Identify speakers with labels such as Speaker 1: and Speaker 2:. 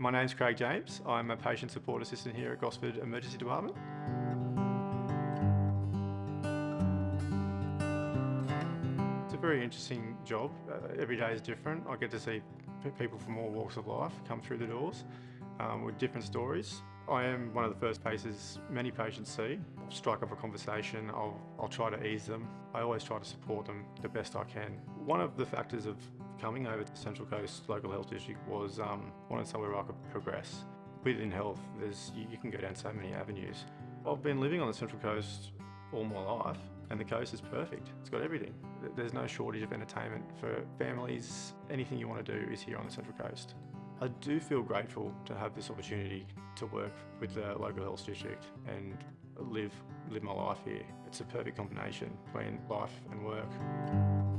Speaker 1: My name's Craig James. I'm a patient support assistant here at Gosford Emergency Department. It's a very interesting job. Uh, every day is different. I get to see people from all walks of life come through the doors um, with different stories. I am one of the first faces many patients see. I'll strike up a conversation, I'll, I'll try to ease them. I always try to support them the best I can. One of the factors of coming over to Central Coast Local Health District was um, wanting somewhere where I could progress. Within health, there's, you, you can go down so many avenues. I've been living on the Central Coast all my life and the coast is perfect. It's got everything. There's no shortage of entertainment for families. Anything you want to do is here on the Central Coast. I do feel grateful to have this opportunity to work with the local health district and live live my life here. It's a perfect combination between life and work.